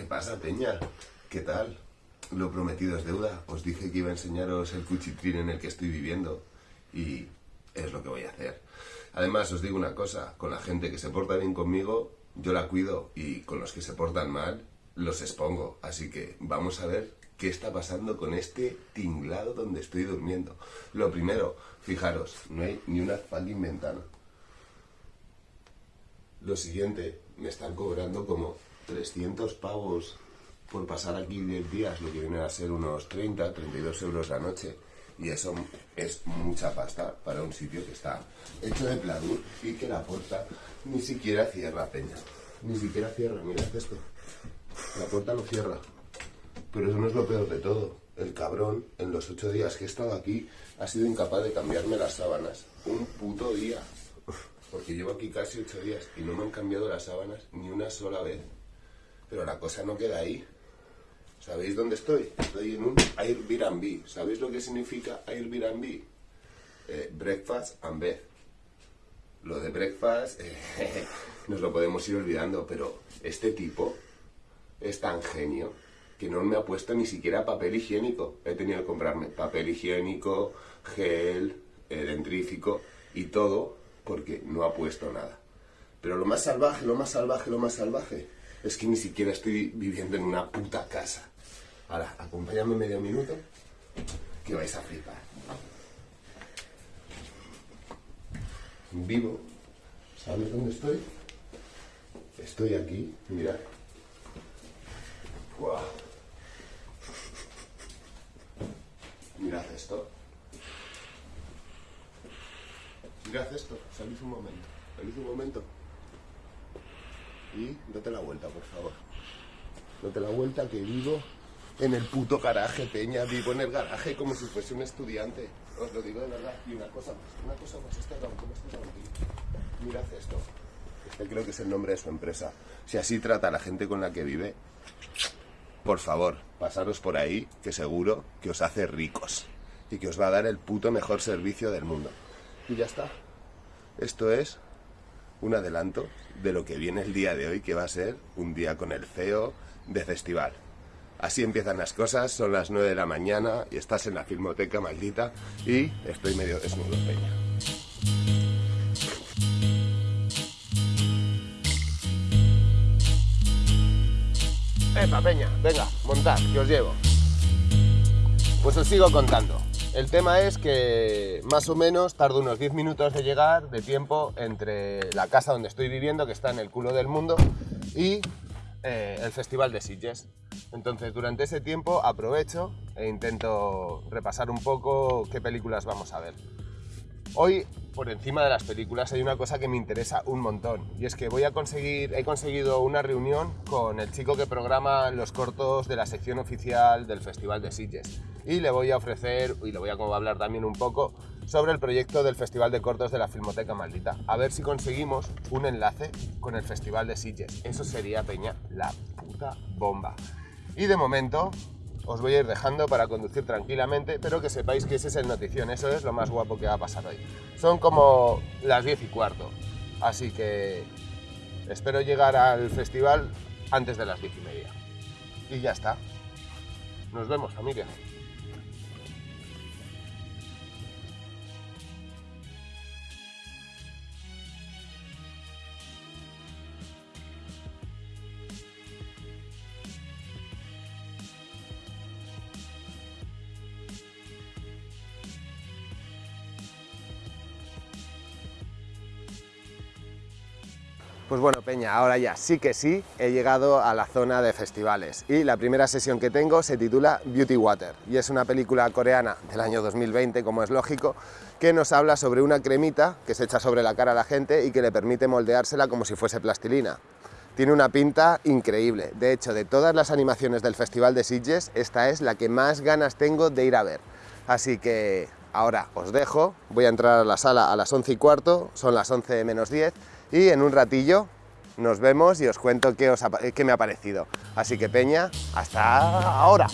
¿Qué pasa, Peña? ¿Qué tal? Lo prometido es deuda. Os dije que iba a enseñaros el cuchitrín en el que estoy viviendo y es lo que voy a hacer. Además, os digo una cosa, con la gente que se porta bien conmigo, yo la cuido y con los que se portan mal, los expongo. Así que vamos a ver qué está pasando con este tinglado donde estoy durmiendo. Lo primero, fijaros, no hay ni una fucking ventana. Lo siguiente, me están cobrando como 300 pavos por pasar aquí 10 días, lo que viene a ser unos 30, 32 euros la noche. Y eso es mucha pasta para un sitio que está hecho de pladur y que la puerta ni siquiera cierra, peña. Ni siquiera cierra, mirad esto. La puerta no cierra. Pero eso no es lo peor de todo. El cabrón, en los ocho días que he estado aquí, ha sido incapaz de cambiarme las sábanas. Un puto día. Porque llevo aquí casi ocho días y no me han cambiado las sábanas ni una sola vez. Pero la cosa no queda ahí. ¿Sabéis dónde estoy? Estoy en un Airbnb. ¿Sabéis lo que significa Airbnb? Eh, breakfast and bed. Lo de breakfast eh, nos lo podemos ir olvidando, pero este tipo es tan genio que no me ha puesto ni siquiera papel higiénico. He tenido que comprarme papel higiénico, gel, eh, dentrífico y todo porque no ha puesto nada. Pero lo más salvaje, lo más salvaje, lo más salvaje es que ni siquiera estoy viviendo en una puta casa. Ahora, acompáñame medio minuto que vais a flipar. Vivo. ¿Sabes dónde estoy? Estoy aquí, mirad. Guau. Mirad esto. Mirad esto. Salid un momento. Salid un momento. Y date la vuelta, por favor. Date la vuelta que vivo en el puto garaje, Peña. Vivo en el garaje como si fuese un estudiante. Os lo digo de verdad. Y una cosa más, una cosa más. Este ¿cómo este? Mirad esto. Este creo que es el nombre de su empresa. Si así trata a la gente con la que vive, por favor, pasaros por ahí, que seguro que os hace ricos y que os va a dar el puto mejor servicio del mundo. Y ya está. Esto es un adelanto de lo que viene el día de hoy, que va a ser un día con el CEO de festival. Así empiezan las cosas, son las 9 de la mañana y estás en la filmoteca maldita y estoy medio desnudo, peña. Epa, peña, venga, montad, que os llevo. Pues os sigo contando. El tema es que más o menos tardo unos 10 minutos de llegar de tiempo entre la casa donde estoy viviendo, que está en el culo del mundo, y eh, el Festival de Sitges. Entonces, durante ese tiempo aprovecho e intento repasar un poco qué películas vamos a ver. Hoy, por encima de las películas, hay una cosa que me interesa un montón y es que voy a conseguir, he conseguido una reunión con el chico que programa los cortos de la sección oficial del Festival de Sitges y le voy a ofrecer, y le voy a hablar también un poco sobre el proyecto del Festival de Cortos de la Filmoteca Maldita. A ver si conseguimos un enlace con el Festival de Sitges. Eso sería, Peña, la puta bomba. Y de momento, os voy a ir dejando para conducir tranquilamente, pero que sepáis que ese es el notición, eso es lo más guapo que va a pasar hoy. Son como las 10 y cuarto, así que espero llegar al festival antes de las 10 y media. Y ya está. Nos vemos, familia. Pues bueno, Peña, ahora ya sí que sí he llegado a la zona de festivales y la primera sesión que tengo se titula Beauty Water y es una película coreana del año 2020, como es lógico, que nos habla sobre una cremita que se echa sobre la cara a la gente y que le permite moldeársela como si fuese plastilina. Tiene una pinta increíble, de hecho, de todas las animaciones del Festival de Sitges, esta es la que más ganas tengo de ir a ver. Así que ahora os dejo, voy a entrar a la sala a las 11 y cuarto, son las 11 menos 10, y en un ratillo nos vemos y os cuento qué, qué me ha parecido. Así que Peña, hasta ahora.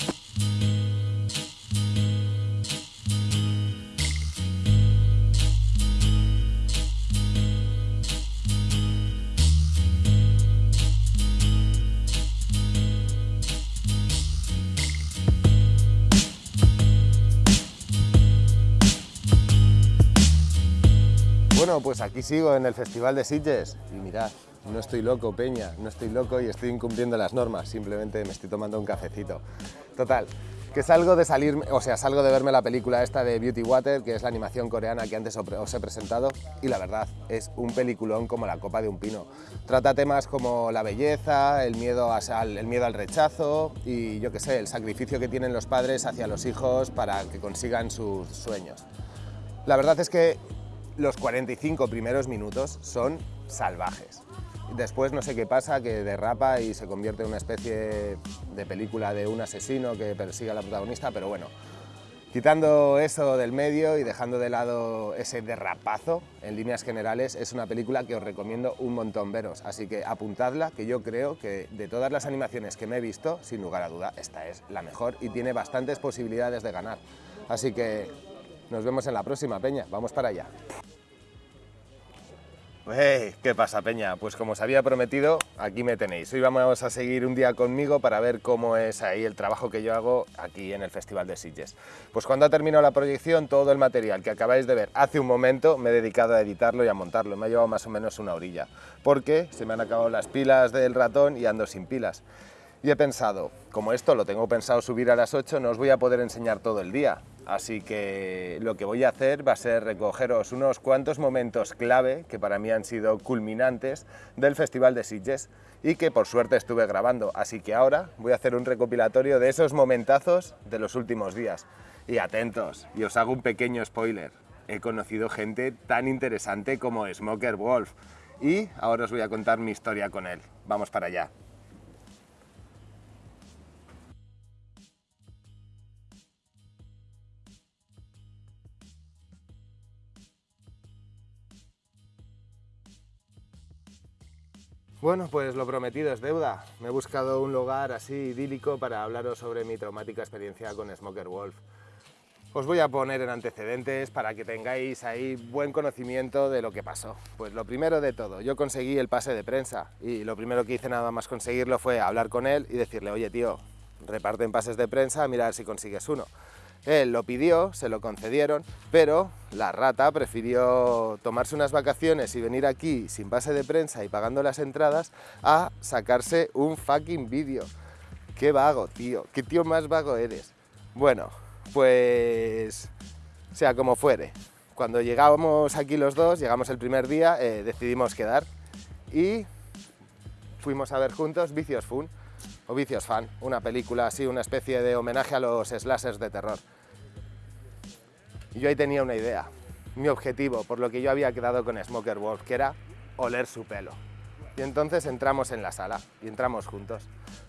Pues aquí sigo en el Festival de Sitges y mirad, no estoy loco, Peña, no estoy loco y estoy incumpliendo las normas, simplemente me estoy tomando un cafecito. Total, que salgo de salir, o sea, salgo de verme la película esta de Beauty Water, que es la animación coreana que antes os he presentado, y la verdad, es un peliculón como la copa de un pino. Trata temas como la belleza, el miedo, el miedo al rechazo y, yo qué sé, el sacrificio que tienen los padres hacia los hijos para que consigan sus sueños. La verdad es que los 45 primeros minutos son salvajes. Después no sé qué pasa, que derrapa y se convierte en una especie de película de un asesino que persigue a la protagonista, pero bueno, quitando eso del medio y dejando de lado ese derrapazo, en líneas generales, es una película que os recomiendo un montón veros, así que apuntadla, que yo creo que de todas las animaciones que me he visto, sin lugar a duda, esta es la mejor y tiene bastantes posibilidades de ganar. Así que nos vemos en la próxima, Peña, vamos para allá. ¿Qué pasa, Peña? Pues como os había prometido, aquí me tenéis. Hoy vamos a seguir un día conmigo para ver cómo es ahí el trabajo que yo hago aquí en el Festival de Sitges. Pues cuando ha terminado la proyección, todo el material que acabáis de ver hace un momento me he dedicado a editarlo y a montarlo. Me ha llevado más o menos una orilla, porque se me han acabado las pilas del ratón y ando sin pilas. Y he pensado, como esto lo tengo pensado subir a las 8, no os voy a poder enseñar todo el día. Así que lo que voy a hacer va a ser recogeros unos cuantos momentos clave, que para mí han sido culminantes, del Festival de Sitges y que por suerte estuve grabando. Así que ahora voy a hacer un recopilatorio de esos momentazos de los últimos días. Y atentos, y os hago un pequeño spoiler. He conocido gente tan interesante como Smoker Wolf y ahora os voy a contar mi historia con él. Vamos para allá. Bueno, pues lo prometido es deuda. Me he buscado un lugar así idílico para hablaros sobre mi traumática experiencia con Smoker Wolf. Os voy a poner en antecedentes para que tengáis ahí buen conocimiento de lo que pasó. Pues lo primero de todo, yo conseguí el pase de prensa y lo primero que hice nada más conseguirlo fue hablar con él y decirle, oye tío, reparten pases de prensa, a ver si consigues uno. Él lo pidió, se lo concedieron, pero la rata prefirió tomarse unas vacaciones y venir aquí sin pase de prensa y pagando las entradas a sacarse un fucking vídeo. Qué vago, tío, qué tío más vago eres. Bueno, pues sea como fuere. Cuando llegamos aquí los dos, llegamos el primer día, eh, decidimos quedar y fuimos a ver juntos Vicios Fun o Vicios Fan, una película así, una especie de homenaje a los slashers de terror. Y yo ahí tenía una idea, mi objetivo, por lo que yo había quedado con Smoker Wolf, que era oler su pelo. Y entonces entramos en la sala y entramos juntos.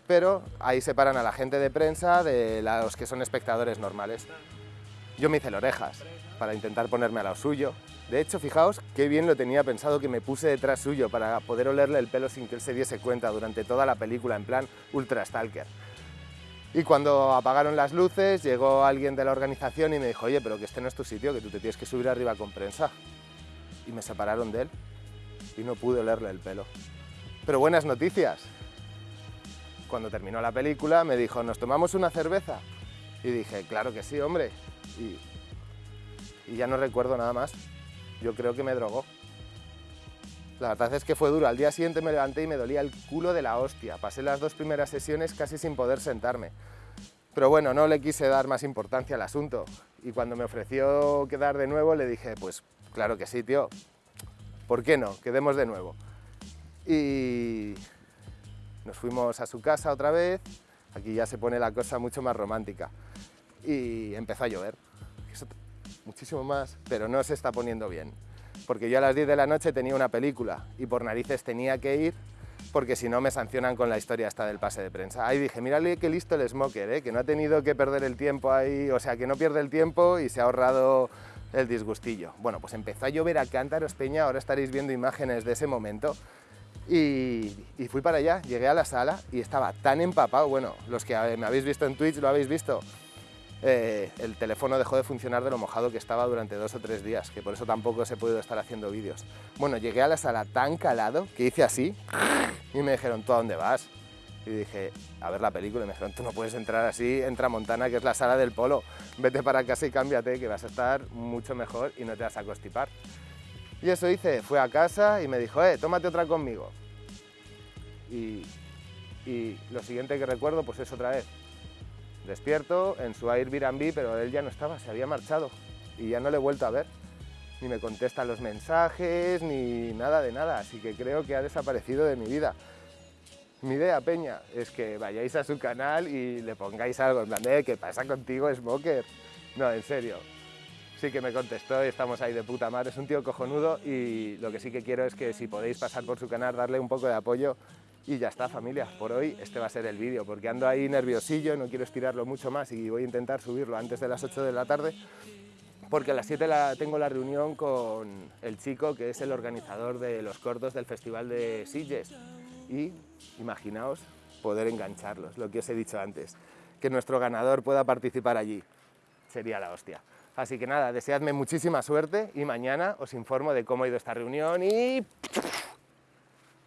Pero ahí separan a la gente de prensa de los que son espectadores normales. Yo me hice las orejas para intentar ponerme a lo suyo. De hecho, fijaos qué bien lo tenía pensado que me puse detrás suyo para poder olerle el pelo sin que él se diese cuenta durante toda la película, en plan ultra stalker. Y cuando apagaron las luces, llegó alguien de la organización y me dijo, oye, pero que este no es tu sitio, que tú te tienes que subir arriba con prensa. Y me separaron de él y no pude olerle el pelo. Pero buenas noticias. Cuando terminó la película me dijo, ¿nos tomamos una cerveza? Y dije, claro que sí, hombre. Y, ya no recuerdo nada más. Yo creo que me drogó. La verdad es que fue duro. Al día siguiente me levanté y me dolía el culo de la hostia. Pasé las dos primeras sesiones casi sin poder sentarme. Pero bueno, no le quise dar más importancia al asunto. Y cuando me ofreció quedar de nuevo, le dije, pues claro que sí, tío. ¿Por qué no? Quedemos de nuevo. Y nos fuimos a su casa otra vez. Aquí ya se pone la cosa mucho más romántica. Y empezó a llover. muchísimo más, pero no se está poniendo bien porque yo a las 10 de la noche tenía una película y por narices tenía que ir porque si no me sancionan con la historia esta del pase de prensa. Ahí dije, mírale qué listo el smoker, ¿eh? que no ha tenido que perder el tiempo ahí, o sea, que no pierde el tiempo y se ha ahorrado el disgustillo. Bueno, pues empezó a llover a cántaros peña, ahora estaréis viendo imágenes de ese momento. Y, fui para allá, llegué a la sala y estaba tan empapado, bueno, los que me habéis visto en Twitch lo habéis visto, eh, el teléfono dejó de funcionar de lo mojado que estaba durante dos o tres días, que por eso tampoco se podido estar haciendo vídeos. Bueno, llegué a la sala tan calado que hice así y me dijeron, ¿tú a dónde vas? Y dije, a ver la película, y me dijeron, tú no puedes entrar así, entra Montana, que es la sala del polo, vete para casa y cámbiate, que vas a estar mucho mejor y no te vas a constipar. Y eso hice, fue a casa y me dijo, eh, tómate otra conmigo. Y, lo siguiente que recuerdo pues es otra vez. Despierto en su Airbnb, pero él ya no estaba, se había marchado y ya no le he vuelto a ver. Ni me contesta los mensajes, ni nada de nada, así que creo que ha desaparecido de mi vida. Mi idea, Peña, es que vayáis a su canal y le pongáis algo, en plan de, ¿qué pasa contigo, Smoker? No, en serio. Sí que me contestó y estamos ahí de puta madre, es un tío cojonudo y lo que sí que quiero es que si podéis pasar por su canal, darle un poco de apoyo y ya está familia, por hoy este va a ser el vídeo, porque ando ahí nerviosillo, no quiero estirarlo mucho más y voy a intentar subirlo antes de las 8 de la tarde, porque a las 7 la, tengo la reunión con el chico que es el organizador de los cortos del Festival de Sitges. Y imaginaos poder engancharlos, lo que os he dicho antes, que nuestro ganador pueda participar allí, sería la hostia. Así que nada, deseadme muchísima suerte y mañana os informo de cómo ha ido esta reunión y